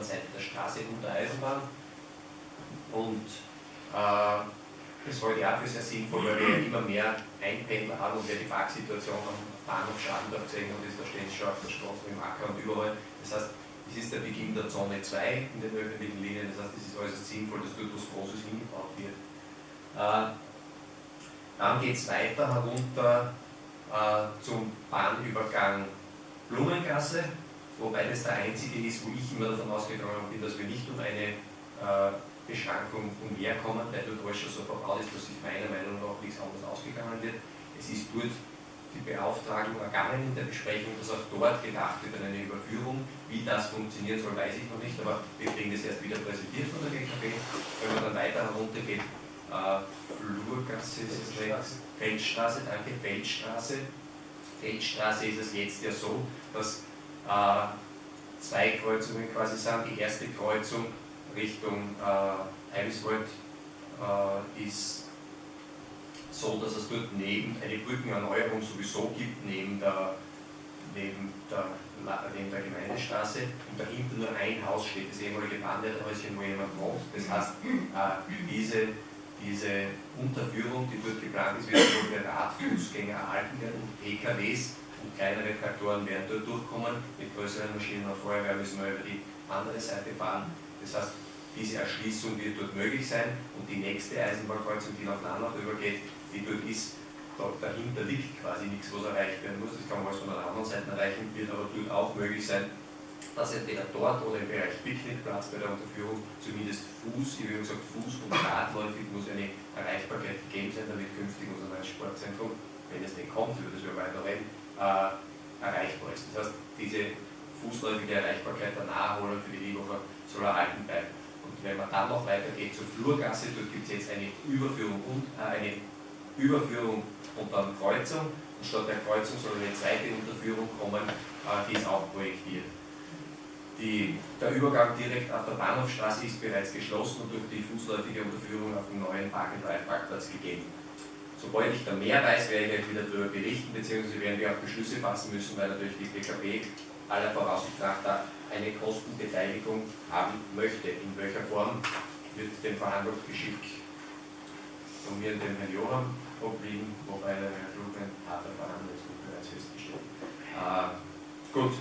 anderen Seite der Straße unter Eisenbahn. Und äh, das halte ich auch für sehr sinnvoll, weil wir ja immer mehr Einpendler haben und wer die Parksituation am Bahnhof Schadendorf gesehen ist, da stehen schon auf der Straße, im Acker und überall. Das heißt, es ist der Beginn der Zone 2 in den öffentlichen Linien, das heißt, es ist äußerst sinnvoll, dass dort was Großes hingebaut wird. Äh, dann geht es weiter herunter äh, zum Bahnübergang Blumengasse, wobei das der einzige ist, wo ich immer davon ausgegangen bin, dass wir nicht um eine äh, Beschränkung umherkommen, weil dort alles schon so verbaut ist, dass sich meiner Meinung nach nichts anderes ausgegangen wird. Es ist dort die Beauftragung ergangen in der Besprechung, dass auch dort gedacht wird an eine Überführung. Wie das funktionieren soll, weiß ich noch nicht, aber wir kriegen das erst wieder präsentiert von der GKB. Wenn man dann weiter heruntergeht, äh, Flurgasse rechts, Feldstraße, danke, Feldstraße. Feldstraße ist es jetzt ja so, dass zwei Kreuzungen quasi sind. Die erste Kreuzung Richtung äh, Eibiswald äh, ist so, dass es dort neben eine Brückenerneuerung sowieso gibt, neben der, neben der, neben der Gemeindestraße und dahinter nur ein Haus steht, das ehemalige Bahnleiterhäuschen, wo jemand wohnt. Das heißt, äh, diese, diese Unterführung, die dort geplant ist, wird für Radfußgänger erhalten werden und PKWs und kleinere Traktoren werden dort durchkommen. Mit größeren Maschinen und Feuerwehr müssen wir über die andere Seite fahren. Das heißt, diese Erschließung wird dort möglich sein und die nächste Eisenbahnkreuzung, die nach Lanach übergeht, die dort ist, da, dahinter liegt quasi nichts, was erreicht werden muss. Das kann man alles von der anderen Seite erreichen, wird aber dort auch möglich sein, dass entweder dort oder im Bereich Picknickplatz bei der Unterführung zumindest Fuß, wie gesagt, Fuß- und Radläufig muss eine Erreichbarkeit gegeben sein, damit künftig unser neues Sportzentrum, wenn es denn kommt, über das wir weiter reden, erreichbar ist. Das heißt, diese fußläufige Erreichbarkeit der Naherholung für die Lieberfahrt soll erhalten bleiben. Und wenn man dann noch weitergeht zur Flurgasse, dort gibt es jetzt eine Überführung und äh, eine Überführung und dann Kreuzung. Und statt der Kreuzung soll eine zweite Unterführung kommen, äh, die ist auch projektiert. Die, der Übergang direkt auf der Bahnhofstraße ist bereits geschlossen und durch die fußläufige Unterführung auf dem neuen Park Ride Parkplatz gegeben. Sobald ich da mehr weiß, werde ich euch wieder darüber berichten, beziehungsweise werden wir auch Beschlüsse fassen müssen, weil natürlich die PKB aller Voraussicht nach da eine Kostenbeteiligung haben möchte. In welcher Form wird dem Verhandlungsgeschick von mir und dem Herrn Johann obliegen, wobei der Herr Klug ein harter Verhandler ist, bereits festgestellt. Äh, gut,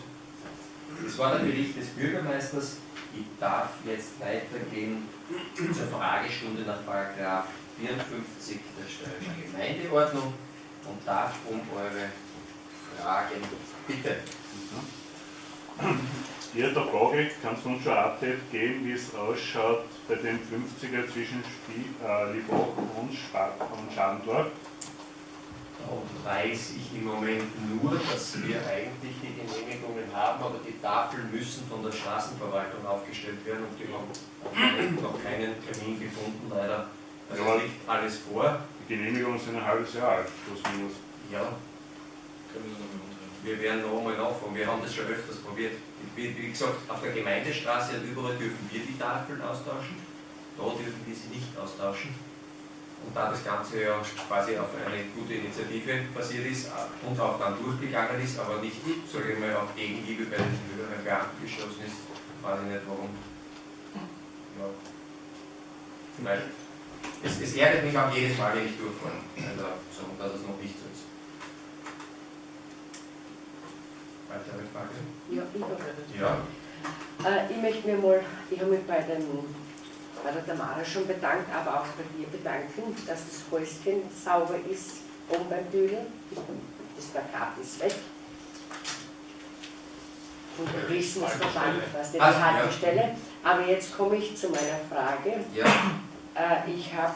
das war der Bericht des Bürgermeisters. Ich darf jetzt weitergehen zur Fragestunde nach Paragraph 54 der Steuerischen Gemeindeordnung und darf um eure Fragen bitten. Hier der Frage, kannst du uns schon ein Update geben, wie es ausschaut bei dem 50er zwischen Spie äh, Liebach und, und Schadendorf? Da weiß ich im Moment nur, dass wir eigentlich die Genehmigungen haben, aber die Tafeln müssen von der Straßenverwaltung aufgestellt werden und die haben noch keinen Termin gefunden, leider. Also liegt alles vor. Die Genehmigungen sind ein halbes Jahr alt, plus minus. Ja. Wir werden noch einmal nachfragen. Wir haben das schon öfters probiert. Wie, wie gesagt, auf der Gemeindestraße und überall dürfen wir die Tafeln austauschen. Da dürfen wir sie nicht austauschen. Und da das Ganze ja quasi auf eine gute Initiative basiert ist und auch dann durchgegangen ist, aber nicht, sage ich mal, auf Gegenliebe bei den höheren Beamten geschossen ist, weiß ich nicht warum. Ja. Vielleicht es, es ärgert mich auch jedes Mal, wenn ich durchfahre, also, so, dass es noch nicht so ist. Weitere Frage? Ja, ich habe Ja. Äh, ich möchte mir mal, ich habe mich bei, dem, bei der Tamara schon bedankt, aber auch bei dir bedanken, dass das Häuschen sauber ist oben beim Dübel. Das Plakat ist weg. Und der Wissensverband, was die ja. Haltestelle. Aber jetzt komme ich zu meiner Frage. Ja. Äh, ich habe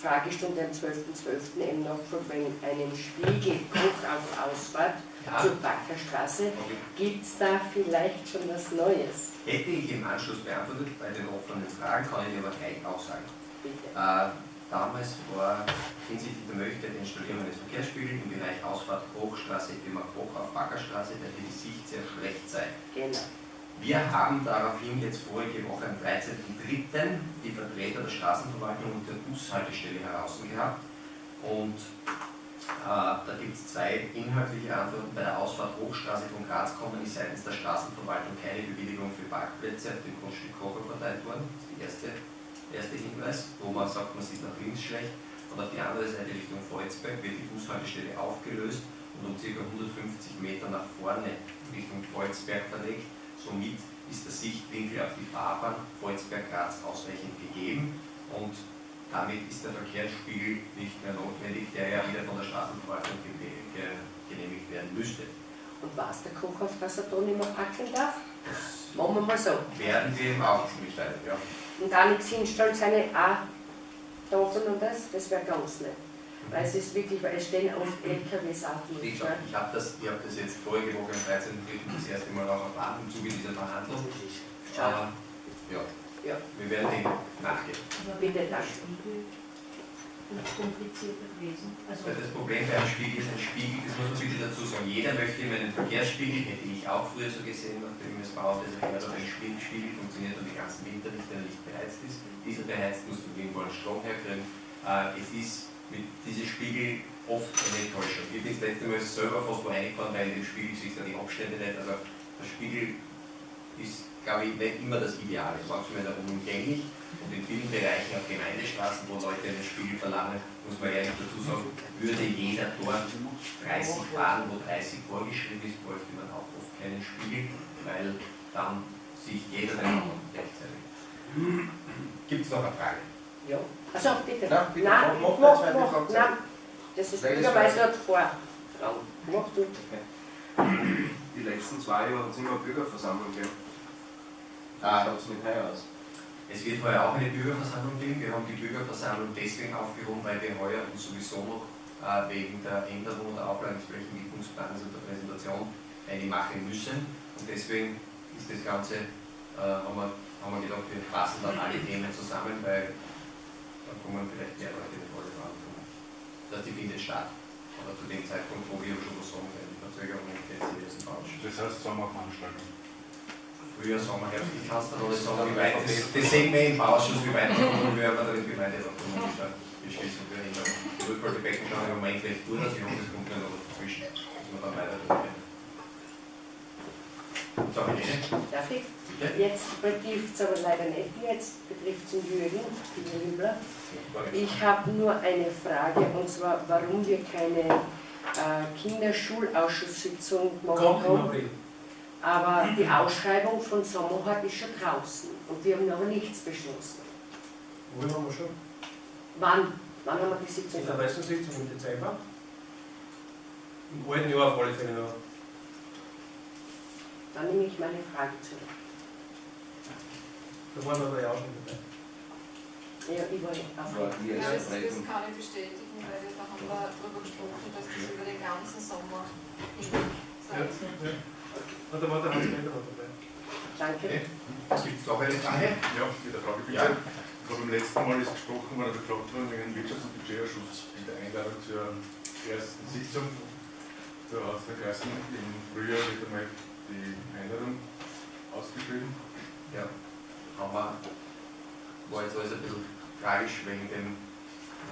Fragestunde am 12.12. eben noch von einem Spiegelbruch auf Ausfahrt Ja. zur Backerstraße. Okay. Gibt es da vielleicht schon was Neues? Hätte ich im Anschluss beantwortet, bei den offenen Fragen kann ich aber gleich auch sagen. Bitte. Äh, damals war hinsichtlich der Möglichkeit der Installierung eines Verkehrsspiegels im Bereich Ausfahrt Hochstraße, Firma Koch auf Backerstraße, der die Sicht sehr schlecht sei. Genau. Wir haben daraufhin jetzt vorige Woche am 13.03. die Vertreter der Straßenverwaltung und der Bushaltestelle heraus gehabt und äh, da gibt es zwei inhaltliche Antworten. Bei der Ausfahrt Hochstraße von Graz kommen ist seitens der Straßenverwaltung keine Bewilligung für Parkplätze auf dem Grundstück Kocher verteilt worden. Das ist der erste, erste Hinweis, wo man sagt, man sieht nach links schlecht. Und auf die andere Seite Richtung Volzberg wird die Bushaltestelle aufgelöst und um ca. 150 Meter nach vorne Richtung Volzberg verlegt. Somit ist der Sichtwinkel auf die Fahrbahn Volzberg-Graz ausreichend gegeben und damit ist der Verkehrsspiegel nicht mehr notwendig, der ja wieder von der Straßenverwaltung genehmigt werden müsste. Und weiß der Kochhof, dass er da nicht mehr packen darf? Machen wir mal so. Werden wir ihm auch mitteilen, ja. Und da nichts hinstellen, seine A-Dosen und das, das wäre ganz nett. Weil es ist wirklich, weil es stehen oft LKWs durch. gesagt, ich habe das, ich hab das jetzt vorige Woche am 13. das erste Mal auch erfahren im Zuge dieser Verhandlung. Schade. Aber ja, Ja, wir werden dem nachgehen. Aber Bitte, nicht komplizierter gewesen? Also, das Problem bei einem Spiegel ist ein Spiegel, das muss man wirklich dazu sagen. Jeder möchte immer einen Verkehrsspiegel, hätte ich auch früher so gesehen, nachdem es baut, also immer ein Spiegel, Spiegel funktioniert und den ganzen Winter nicht, wenn er nicht beheizt ist. Dieser beheizt muss man irgendwo einen Strom herkriegen. Äh, es ist mit diesem Spiegel oft eine Enttäuschung. Ich bin das letzte Mal selber fast wo reingefahren, weil dem Spiegel siehst du die Abstände nicht. Also der Spiegel ist, glaube ich, nicht immer das Ideale. Manchmal ist er unumgänglich und in vielen Bereichen auf Gemeindestraßen, wo Leute einen Spiegel verlangen, muss man ehrlich dazu sagen, würde jeder dort 30 fahren, wo 30 vorgeschrieben ist, bräuchte man auch oft keinen Spiegel, weil dann sieht jeder den anderen rechtzeitig. Gibt es noch eine Frage? Ja. Also bitte. Na, bitte, Nein, mach- mach mach, mach, nein. Das ist Bürgermeister hat vor. Mach du. Die letzten zwei Jahre hat es immer eine Bürgerversammlung gegeben. Wie Ah. schaut es mit heuer aus? Es wird heuer auch eine Bürgerversammlung geben. Wir haben die Bürgerversammlung deswegen aufgehoben, weil wir heuer uns sowieso noch äh, wegen der Änderung der Auflagen des Flächenentwicklungsplans und der Präsentation eine machen müssen. Und deswegen ist das Ganze, äh, haben, wir, haben wir gedacht, wir fassen dann alle Themen zusammen, weil dann kommen vielleicht mehr Leute in die volle Verantwortung. Das die findet statt. Aber zu dem Zeitpunkt, wo wir schon was sagen können, die Verzögerung die falsch. Das heißt Sommerveranstaltung. Früher Sommer, Herbst, ich kann es dann alles sagen, wie weit das, das sehen wir im Ausschuss, wie weit wir kommen, wir werden dann im Gemeinderat beschließen für Änderungen. Die Rückholbecken schauen im Moment recht gut hoffe, es kommt dann noch dazwischen, dass wir dann weiter drüber So, Helene, Darf ich? bitte? Jetzt betrifft es aber leider nicht, jetzt betrifft es den Jürgen, den Jüngler. Ich habe nur eine Frage und zwar, warum wir keine äh, Kinderschulausschusssitzung machen Kommt im haben. Aber die Ausschreibung von Sommerhart ist schon draußen und wir haben noch nichts beschlossen. Wohin haben wir schon? Wann? Wann haben wir die Sitzung? In der Pressensitzung im Dezember. Im alten Jahr auf alle Fälle noch. Dann nehme ich meine Frage zurück. Da waren wir ja auch schon dabei. Ja, ich war War die Ja, das, das kann ich bestätigen, weil da haben wir darüber gesprochen, dass das über den ganzen Sommer hinweg Ja, sein ja. Und da war der Hans-Peter noch dabei. Danke. Gibt es noch eine Frage? Ja, mit der Frage bitte. Ja. Ich habe beim letzten Mal ist gesprochen worden, gefragt worden wegen Wirtschafts- und Budgetausschuss in der Einladung zur ersten Sitzung. Da hat im Frühjahr wird einmal die Einladung ausgeschrieben. Ja, haben wir, war jetzt alles ein bisschen tragisch wegen dem,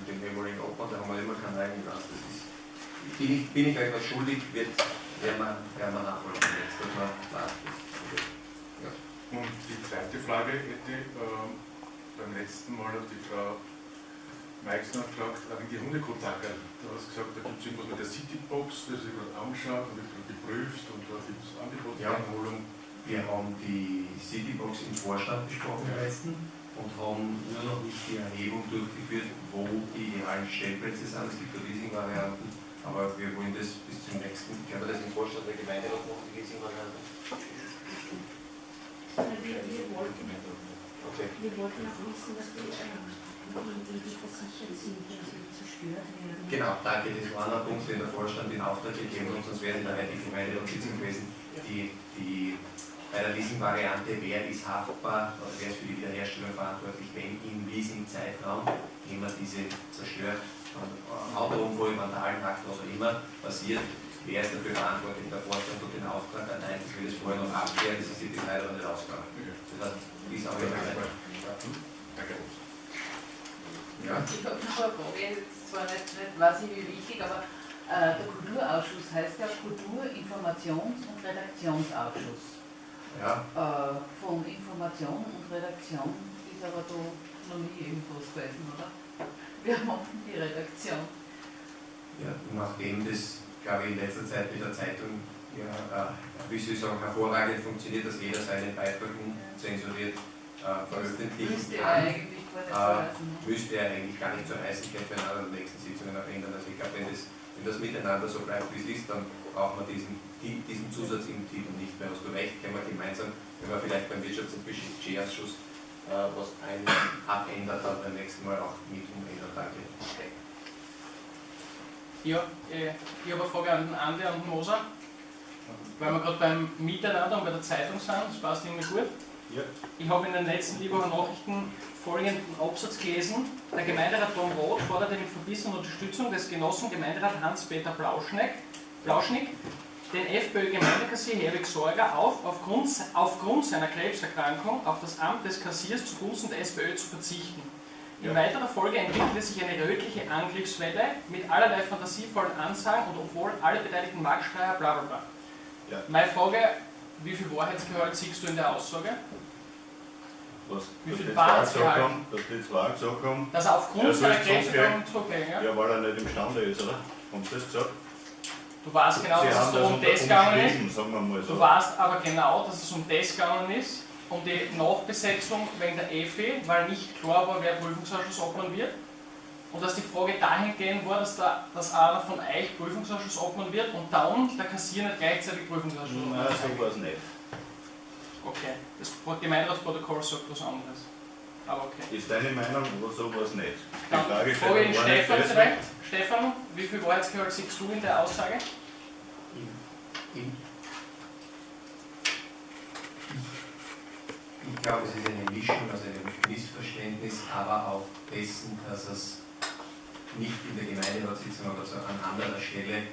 dem ehemaligen Opfer, da haben wir immer keinen eigenen Gast. Das ist, bin ich, bin ich euch was schuldig, wird, werden wir, wir nachholen. Jetzt, dass klar, das Und die zweite Frage hätte, ähm, beim letzten Mal hat die Frau Meixner gefragt, äh, wegen die Hundekotaker. Du hast gesagt, da gibt es irgendwas mit der Citybox, das ich gerade angeschaut und gerade geprüft und da gibt es Angebotseinholung. Wir haben die Citybox im Vorstand besprochen im letzten und haben nur noch nicht die Erhebung durchgeführt, wo die idealen Stellplätze sind. Es gibt ja Leasing-Varianten, aber wir wollen das bis zum nächsten, ich habe das im Vorstand der Gemeinde noch machen, die Leasing-Variante. wir, wir, wir wollten auch wissen, dass die, die. Genau, danke, das war ein Punkt, den der Vorstand in Auftrag gegeben hat, sonst wäre in der heutigen Gemeinderatssitzung gewesen. Die, die, bei der Leasing-Variante, wer ist haftbar, oder wer ist für die Wiederherstellung verantwortlich, wenn im Leasing-Zeitraum jemand diese zerstört, äh, Autounfall, Vandalenakt, was auch immer passiert, wer ist dafür verantwortlich? Der Vorstand hat den Auftrag erteilt, dass wir das vorher noch abklären, das ist jetzt leider noch nicht rausgegangen. Das heißt, es auch immer Danke. Ja, Ich habe noch eine Frage, ist zwar nicht, nicht weiß ich wie wichtig, aber äh, der Kulturausschuss heißt ja Kultur-, Informations- und Redaktionsausschuss. ja, Äh, von Information und Redaktion ist aber da noch nie irgendwas gewesen, oder? Wir machen die Redaktion. Ja, nachdem das, glaube ich, in letzter Zeit mit der Zeitung ja, äh, wie soll ich sagen, hervorragend funktioniert, dass jeder seinen Beitrag unzensuriert äh, veröffentlichen er kann, äh, müsste er eigentlich gar nicht so heißen. Ich könnte bei einer der nächsten Sitzungen noch ändern. Also ich glaube, wenn das, wenn das miteinander so bleibt, wie es ist, dann braucht man diesen, die- diesen Zusatz im Titel nicht mehr. Hast du recht, können wir gemeinsam, wenn wir vielleicht beim Wirtschafts- und Budgetausschuss äh, was ein, abändert, dann beim nächsten Mal auch mit umändern. Danke. Ja, äh, ich habe eine Frage an den Andi und Moser. Weil wir gerade beim Miteinander und bei der Zeitung sind, das passt irgendwie gut. Ja. Ich habe in den letzten Lieber Nachrichten folgenden Absatz gelesen. Der Gemeinderat Tom Roth forderte mit verbissener Unterstützung des Genossen Gemeinderat Hans-Peter Blauschneck, Blauschnick den FPÖ-Gemeindekassier Herwig Sorger auf, aufgrund, aufgrund seiner Krebserkrankung auf das Amt des Kassiers zugunsten der SPÖ zu verzichten. In weiterer Folge entwickelte sich eine rötliche Angriffswelle mit allerlei fantasievollen Ansagen und obwohl alle Beteiligten Marktschreier bla bla bla. Ja. Meine Frage, wie viel Wahrheitsgehalt siehst du in der Aussage? Was, Wie viel haben, dass die zwei gesagt haben, Dass er aufgrund Ja, seiner Krebserkrankung zurücklegen, ja? ja, weil er nicht imstande ist, oder? Haben sie das gesagt? Du weißt genau, sie dass es haben da um das gegangen ist. mal so. Du weißt aber genau, dass es um das gegangen ist, um die Nachbesetzung wegen der EFI, weil nicht klar war, wer Prüfungsausschussobmann wird. Und dass die Frage dahingehend war, dass, da, dass einer von euch Prüfungsausschussobmann wird und dann der Kassier nicht gleichzeitig Prüfungsausschussobmann Nein, ist. so war es nicht. Okay, das Gemeinderatsprotokoll sagt was anderes. Aber okay. Ist deine Meinung oder so war es nicht? Die Dann Frage frage nicht Stefan direkt. Stefan, wie viel Wahrheitsgehalt siehst du in der Aussage? Ich, ich glaube, es ist eine Mischung aus einem Missverständnis, aber auch dessen, dass es nicht in der Gemeinderatssitzung, aber so an anderer Stelle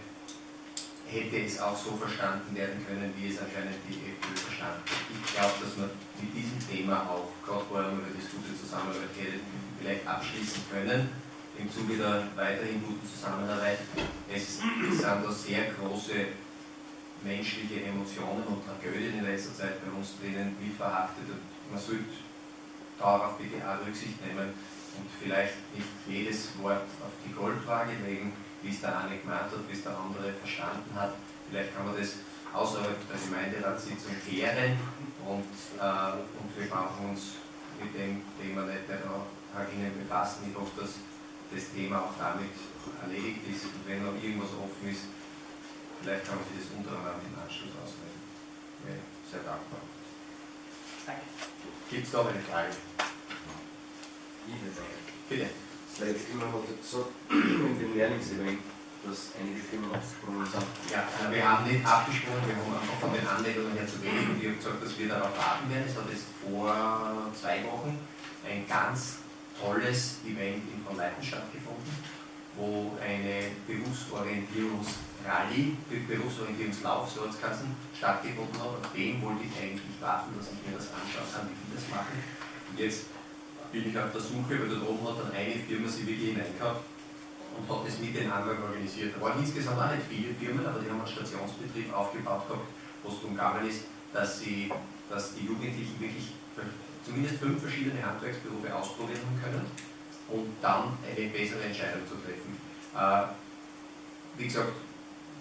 hätte es auch so verstanden werden können, wie es anscheinend die FPÖ verstanden hat. Ich glaube, dass man mit diesem Thema auch, gerade vorher über das gute Zusammenarbeit geredet, vielleicht abschließen können, im Zuge der weiterhin guten Zusammenarbeit. Es, sind da sehr große menschliche Emotionen und Tragödien in letzter Zeit bei uns drinnen mit verhaftet und man sollte darauf bitte auch Rücksicht nehmen und vielleicht nicht jedes Wort auf die Goldwaage legen, wie es der eine gemeint hat, wie es der andere verstanden hat. Vielleicht kann man das außerhalb der Gemeinderatssitzung klären und, äh, und wir brauchen uns mit dem Thema nicht da herinnen befassen. Ich hoffe, dass das Thema auch damit erledigt ist und wenn noch irgendwas offen ist, Vielleicht kann man sich das untereinander im Anschluss auswählen. Wäre sehr dankbar. Danke. Gibt es noch eine Frage? Bitte. Das letzte Mal hat er gesagt, in dem Lehrlingsevent, dass einige Firmen abgesprungen sind. Ja, äh, wir haben nicht abgesprochen, wir haben einfach von den Anmeldungen her zu wenig und ich habe gesagt, dass wir darauf warten werden. Es hat jetzt vor zwei Wochen ein ganz tolles Event in Frau Leiten stattgefunden, wo eine Berufsorientierungsrallye, Be- Berufsorientierungslauf, so hat es geheißen, stattgefunden hat. Auf dem wollte ich eigentlich warten, dass ich mir das anschauen kann, wie die das machen. Und jetzt bin ich auf der Suche, weil da oben hat dann eine Firma sich wirklich hineingekauft und hat das mit den anderen organisiert. Da waren insgesamt auch nicht viele Firmen, aber die haben einen Stationsbetrieb aufgebaut gehabt, wo es darum gegangen ist, dass, sie, dass die Jugendlichen wirklich zumindest fünf verschiedene Handwerksberufe ausprobieren können und dann eine bessere Entscheidung zu treffen. Äh, wie gesagt,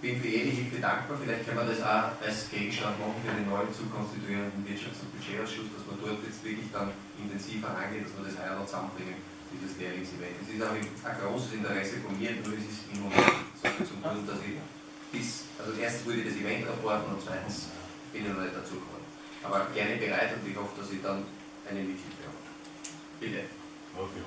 bin für jede Hilfe dankbar. Vielleicht können wir das auch als Gegenstand machen für den neu zu konstituierenden Wirtschafts- und Budgetausschuss, dass wir dort jetzt wirklich dann intensiver angehen, dass wir das heuer noch zusammenbringen, dieses Lehrlingsevent. Es ist auch ein, großes Interesse von mir, nur es ist im Moment so viel zum tun, dass ich bis, also erstens würde ich das Event rapporten und zweitens bin ich noch nicht dazu gekommen. Aber gerne bereit und ich hoffe, dass ich dann eine Mithilfe habe. Bitte. Aber für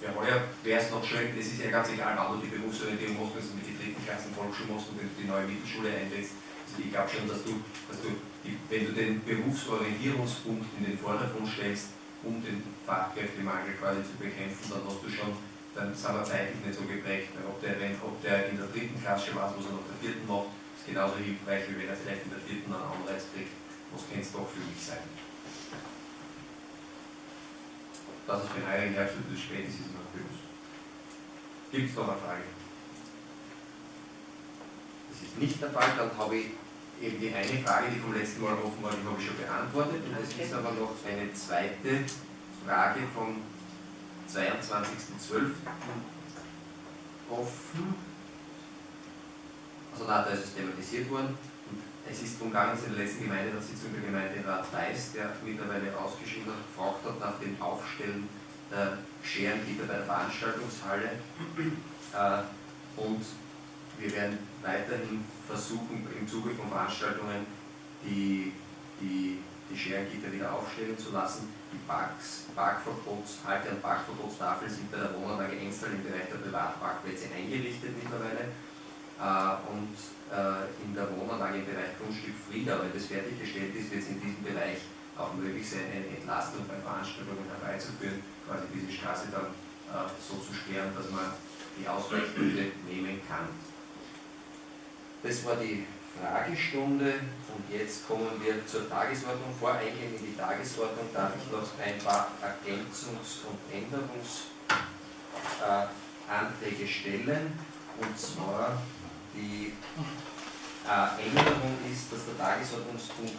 heuer? Ja, heuer wäre es noch schön, es ist ja ganz egal, wann du die Berufsorientierung machst, wenn du mit die dritten Klassen Volksschule machst und wenn du die neue Mittelschule einlädst. Also ich glaube schon, dass du, dass du die, wenn du den Berufsorientierungspunkt in den Vordergrund stellst, um den Fachkräftemangel quasi zu bekämpfen, dann hast du schon, dann sind wir zeitlich nicht so geprägt. Ob, der, ob der in der dritten Klasse schon weiß, was er nach der vierten macht, ist genauso hilfreich, wie wenn er vielleicht in der vierten einen Anreiz kriegt, was könnte es doch für mich sein. Dass es für ein heiligen Jahr zu spät ist, ist mir bewusst. Gibt es noch eine Frage? Das ist nicht der Fall, dann habe ich eben die eine Frage, die vom letzten Mal offen war, die habe ich schon beantwortet. Und es ist aber noch eine zweite Frage vom 22.12. offen. Also da ist es thematisiert worden. Es ist darum gegangen, dass in der letzten Gemeinderatssitzung der Gemeinderat Weiß, der mittlerweile ausgeschieden hat, gefragt hat nach dem Aufstellen der Scherengitter bei der Veranstaltungshalle. Äh, und wir werden weiterhin versuchen, im Zuge von Veranstaltungen die, die, die Scherengitter wieder aufstellen zu lassen. Die Parks, Parkverbots, Halte- und Parkverbotstafeln sind bei der Wohnanlage Enstal im Bereich der Privatparkplätze eingerichtet mittlerweile. Äh, und äh, in der Wohnanlage im Bereich Grundstück Frieda, wenn das fertiggestellt ist, wird es in diesem Bereich auch möglich sein, eine Entlastung bei Veranstaltungen herbeizuführen, quasi diese Straße dann äh, so zu sperren, dass man die Ausweichhütte nehmen kann. Das war die Fragestunde und jetzt kommen wir zur Tagesordnung. Vor Eingehen in die Tagesordnung darf ich noch ein paar Ergänzungs- und Änderungsanträge stellen. Und zwar die äh, Änderung ist, dass der Tagesordnungspunkt